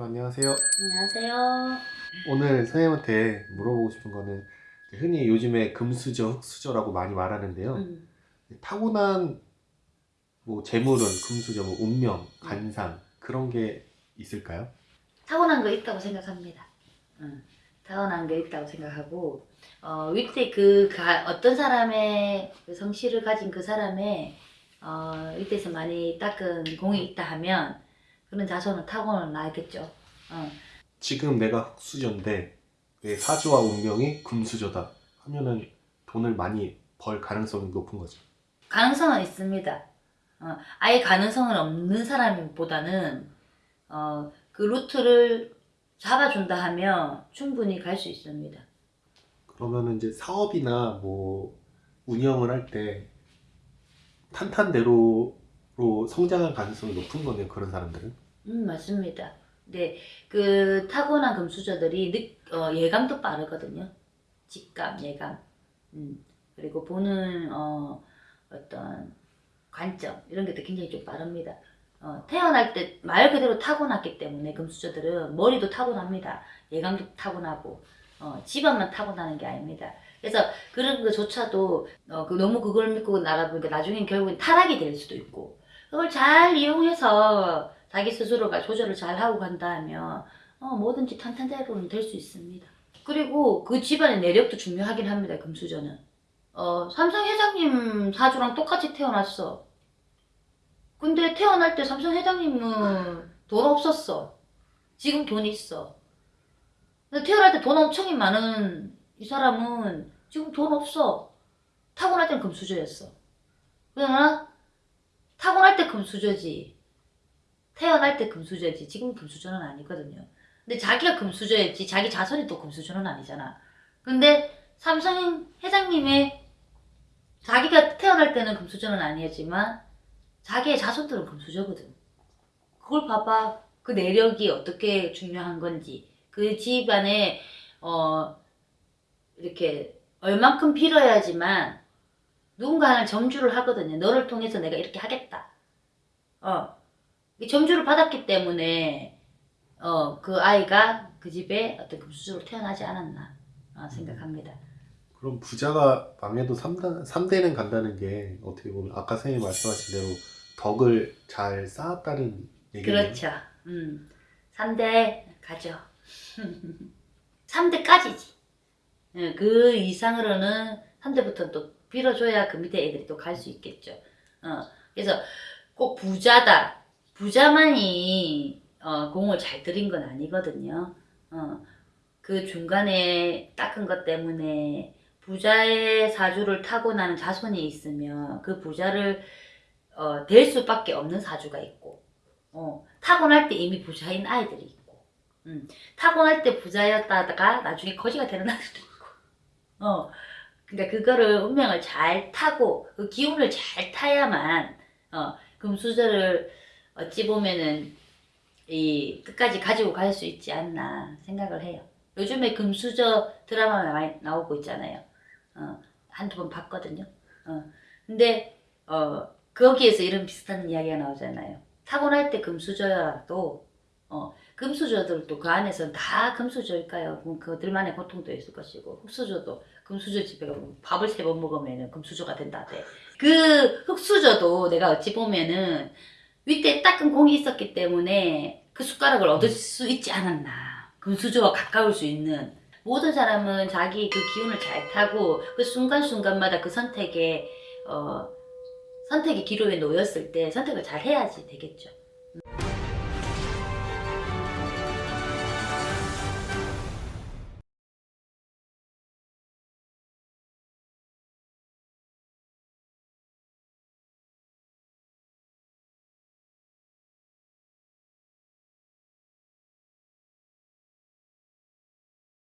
선생님 안녕하세요. 안녕하세요. 오늘 선생님한테 물어보고 싶은 거는 흔히 요즘에 금수저, 흑수저라고 많이 말하는데요. 음, 타고난 뭐 재물은 금수저, 뭐 운명, 간상 그런 게 있을까요? 타고난 거 있다고 생각합니다. 음, 타고난 게 있다고 생각하고 어, 윗대 그 가, 어떤 사람의 그 성실을 가진 그 사람의 어, 윗대에서 많이 닦은 공이 있다 하면 그런 자손은 타고는 나겠죠. 어, 지금 내가 흑수저인데 내 사주와 운명이 금수저다 하면은 돈을 많이 벌 가능성이 높은 거죠. 가능성은 있습니다. 어, 아예 가능성은 없는 사람보다는 어, 그 루트를 잡아준다 하면 충분히 갈 수 있습니다. 그러면은 이제 사업이나 뭐 운영을 할 때 탄탄대로 로 성장할 가능성이 높은 거네요. 그런 사람들은. 음, 맞습니다. 네, 그 타고난 금수저들이 느, 어, 예감도 빠르거든요. 직감, 예감. 음, 그리고 보는 어, 어떤 관점 이런 것도 굉장히 좀 빠릅니다. 어, 태어날 때 말 그대로 타고났기 때문에 금수저들은 머리도 타고납니다. 예감도 타고나고 어, 집안만 타고나는 게 아닙니다. 그래서 그런 것조차도 어, 그 너무 그걸 믿고 나가보니까 나중엔 결국엔 타락이 될 수도 있고 그걸 잘 이용해서 자기 스스로가 조절을 잘 하고 간다면 어, 뭐든지 탄탄대로는 될 수 있습니다. 그리고 그 집안의 내력도 중요하긴 합니다. 금수저는. 어, 삼성 회장님 사주랑 똑같이 태어났어. 근데 태어날 때 삼성 회장님은 돈 없었어. 지금 돈 있어. 근데 태어날 때 돈 엄청 많은 이 사람은 지금 돈 없어. 타고날 땐 금수저였어. 그러나 타고날 때 금수저지. 태어날 때 금수저지. 지금 금수저는 아니거든요. 근데 자기가 금수저였지. 자기 자손이 또 금수저는 아니잖아. 근데 삼성 회장님의 자기가 태어날 때는 금수저는 아니었지만 자기의 자손들은 금수저거든. 그걸 봐봐. 그 내력이 어떻게 중요한 건지. 그 집안에 어 이렇게 얼만큼 빌어야지만 누군가는 점주를 하거든요. 너를 통해서 내가 이렇게 하겠다. 어. 이 점주를 받았기 때문에 어, 그 아이가 그 집에 어떤 금수저로 태어나지 않았나 어, 생각합니다. 그럼 부자가 망해도 3단, 3대는 간다는 게 어떻게 보면 아까 선생님 말씀하신 대로 덕을 잘 쌓았다는 얘기예요. 그렇죠. 음. 3대 가죠. 3대까지지. 그 이상으로는 3대부터 또 빌어줘야 그 밑에 애들이 또 갈 수 있겠죠. 어, 그래서 꼭 부자다. 부자만이 어, 공을 잘 들인 건 아니거든요. 어, 그 중간에 닦은 것 때문에 부자의 사주를 타고나는 자손이 있으면 그 부자를 어, 될 수밖에 없는 사주가 있고 어, 타고날 때 이미 부자인 아이들이 있고 음, 타고날 때 부자였다가 나중에 거지가 되는 아이들도 있고 어, 그러니까 그거를 운명을 잘 타고 그 기운을 잘 타야만 어, 금수저를 어찌 보면은 이 끝까지 가지고 갈 수 있지 않나 생각을 해요. 요즘에 금수저 드라마 많이 나오고 있잖아요. 어, 한두 번 봤거든요. 어, 근데 어, 거기에서 이런 비슷한 이야기가 나오잖아요. 타고날 때 금수저라도 어, 금수저들도 그 안에서는 다 금수저일까요? 그럼 그들만의 고통도 있을 것이고 흑수저도 금수저 집에 가면 밥을 세 번 먹으면 금수저가 된다대. 그 흑수저도 내가 어찌 보면은 윗대 닦은 공이 있었기 때문에 그 숟가락을 얻을 수 있지 않았나. 금수저와 가까울 수 있는 모든 사람은 자기 그 기운을 잘 타고 그 순간순간마다 그 선택에 어, 선택의 기로에 놓였을 때 선택을 잘 해야지 되겠죠.